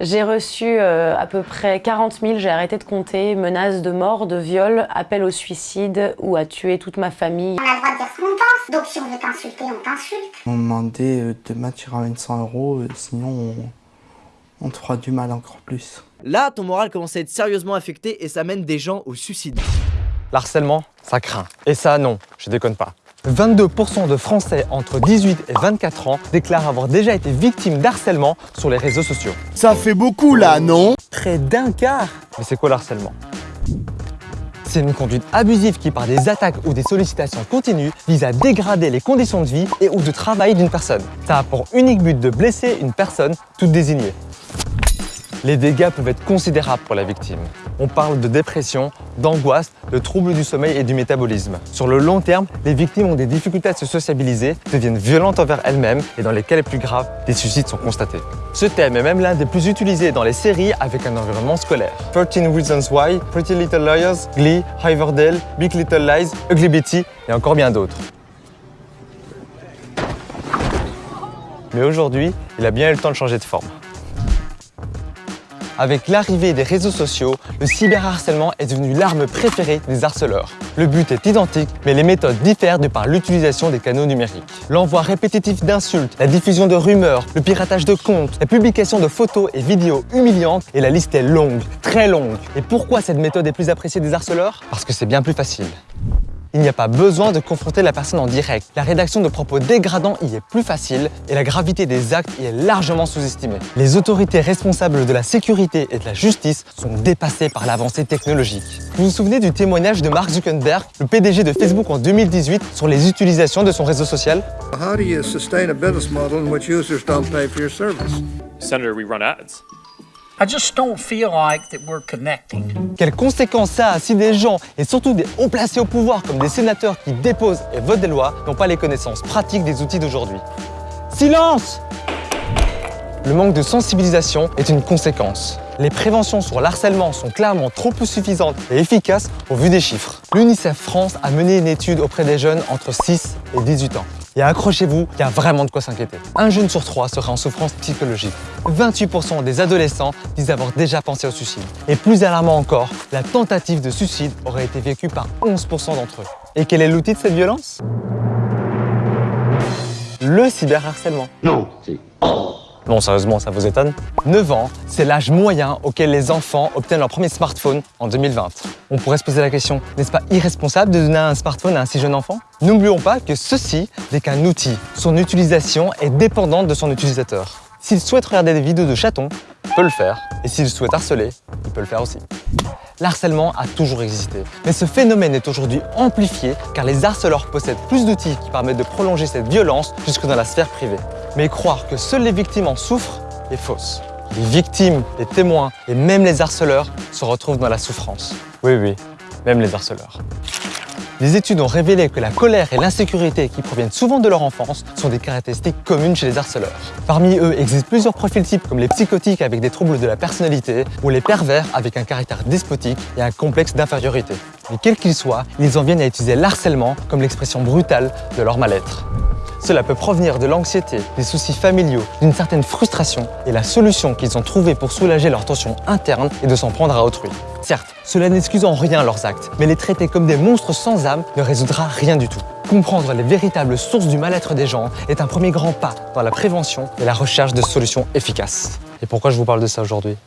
J'ai reçu euh, à peu près 40 000, j'ai arrêté de compter, menaces de mort, de viol, appel au suicide ou à tuer toute ma famille. On a le droit de dire ce qu'on pense, donc si on veut t'insulter, on t'insulte. On m'a demandé euh, de m'attirer à 100 euros, euh, sinon on, on te fera du mal encore plus. Là, ton moral commence à être sérieusement affecté et ça mène des gens au suicide. L'harcèlement, ça craint. Et ça, non, je déconne pas. 22% de Français entre 18 et 24 ans déclarent avoir déjà été victimes d'harcèlement sur les réseaux sociaux. Ça fait beaucoup là, non? Près d'un quart Mais c'est quoi le harcèlement? C'est une conduite abusive qui, par des attaques ou des sollicitations continues, vise à dégrader les conditions de vie et ou de travail d'une personne. Ça a pour unique but de blesser une personne toute désignée. Les dégâts peuvent être considérables pour la victime. On parle de dépression, d'angoisse, de troubles du sommeil et du métabolisme. Sur le long terme, les victimes ont des difficultés à se sociabiliser, deviennent violentes envers elles-mêmes et dans les cas les plus graves, des suicides sont constatés. Ce thème est même l'un des plus utilisés dans les séries avec un environnement scolaire. 13 Reasons Why, Pretty Little Liars, Glee, Riverdale, Big Little Lies, Ugly Betty et encore bien d'autres. Mais aujourd'hui, il a bien eu le temps de changer de forme. Avec l'arrivée des réseaux sociaux, le cyberharcèlement est devenu l'arme préférée des harceleurs. Le but est identique, mais les méthodes diffèrent de par l'utilisation des canaux numériques. L'envoi répétitif d'insultes, la diffusion de rumeurs, le piratage de comptes, la publication de photos et vidéos humiliantes, et la liste est longue, très longue. Et pourquoi cette méthode est plus appréciée des harceleurs? Parce que c'est bien plus facile il n'y a pas besoin de confronter la personne en direct. La rédaction de propos dégradants y est plus facile et la gravité des actes y est largement sous-estimée. Les autorités responsables de la sécurité et de la justice sont dépassées par l'avancée technologique. Vous vous souvenez du témoignage de Mark Zuckerberg, le PDG de Facebook en 2018, sur les utilisations de son réseau social? How do you sustain a business model in which users don't pay for your service? Senator, we run ads. I just don't feel like that we're connecting. Quelles conséquences ça a si des gens, et surtout des hauts placés au pouvoir comme des sénateurs qui déposent et votent des lois, n'ont pas les connaissances pratiques des outils d'aujourd'hui Silence Le manque de sensibilisation est une conséquence. Les préventions sur l'harcèlement sont clairement trop peu suffisantes et efficaces au vu des chiffres. L'UNICEF France a mené une étude auprès des jeunes entre 6 et 18 ans. Et accrochez-vous, il y a vraiment de quoi s'inquiéter. Un jeune sur trois serait en souffrance psychologique. 28% des adolescents disent avoir déjà pensé au suicide. Et plus alarmant encore, la tentative de suicide aurait été vécue par 11% d'entre eux. Et quel est l'outil de cette violence? Le cyberharcèlement. Non, c'est... Non, sérieusement, ça vous étonne 9 ans, c'est l'âge moyen auquel les enfants obtiennent leur premier smartphone en 2020. On pourrait se poser la question, n'est-ce pas irresponsable de donner un smartphone à un si jeune enfant? N'oublions pas que ceci n'est qu'un outil. Son utilisation est dépendante de son utilisateur. S'il souhaite regarder des vidéos de chatons, il peut le faire. Et s'il souhaite harceler, il peut le faire aussi. L'harcèlement a toujours existé, mais ce phénomène est aujourd'hui amplifié car les harceleurs possèdent plus d'outils qui permettent de prolonger cette violence jusque dans la sphère privée. Mais croire que seules les victimes en souffrent est fausse. Les victimes, les témoins et même les harceleurs se retrouvent dans la souffrance. Oui, oui, même les harceleurs. Les études ont révélé que la colère et l'insécurité qui proviennent souvent de leur enfance sont des caractéristiques communes chez les harceleurs. Parmi eux existent plusieurs profils types comme les psychotiques avec des troubles de la personnalité ou les pervers avec un caractère despotique et un complexe d'infériorité. Mais quels qu'ils soient, ils en viennent à utiliser l'harcèlement comme l'expression brutale de leur mal-être. Cela peut provenir de l'anxiété, des soucis familiaux, d'une certaine frustration et la solution qu'ils ont trouvée pour soulager leur tension interne et de s'en prendre à autrui. Certes, cela n'excuse en rien leurs actes, mais les traiter comme des monstres sans âme ne résoudra rien du tout. Comprendre les véritables sources du mal-être des gens est un premier grand pas dans la prévention et la recherche de solutions efficaces. Et pourquoi je vous parle de ça aujourd'hui?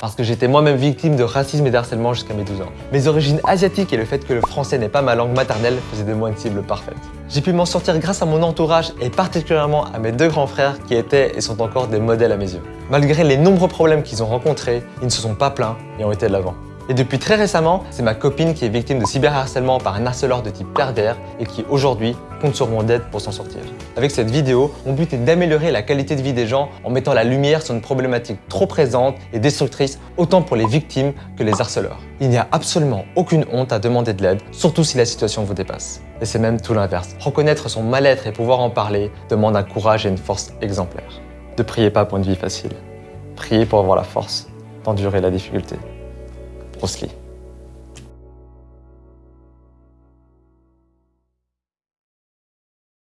Parce que j'étais moi-même victime de racisme et d'harcèlement jusqu'à mes 12 ans. Mes origines asiatiques et le fait que le français n'est pas ma langue maternelle faisaient de moi une cible parfaite. J'ai pu m'en sortir grâce à mon entourage et particulièrement à mes deux grands frères qui étaient et sont encore des modèles à mes yeux. Malgré les nombreux problèmes qu'ils ont rencontrés, ils ne se sont pas plaints et ont été de l'avant. Et depuis très récemment, c'est ma copine qui est victime de cyberharcèlement par un harceleur de type pervers et qui aujourd'hui compte sur mon aide pour s'en sortir. Avec cette vidéo, mon but est d'améliorer la qualité de vie des gens en mettant la lumière sur une problématique trop présente et destructrice autant pour les victimes que les harceleurs. Il n'y a absolument aucune honte à demander de l'aide, surtout si la situation vous dépasse. Et c'est même tout l'inverse. Reconnaître son mal-être et pouvoir en parler demande un courage et une force exemplaires. Ne priez pas pour une vie facile. Priez pour avoir la force d'endurer la difficulté. После.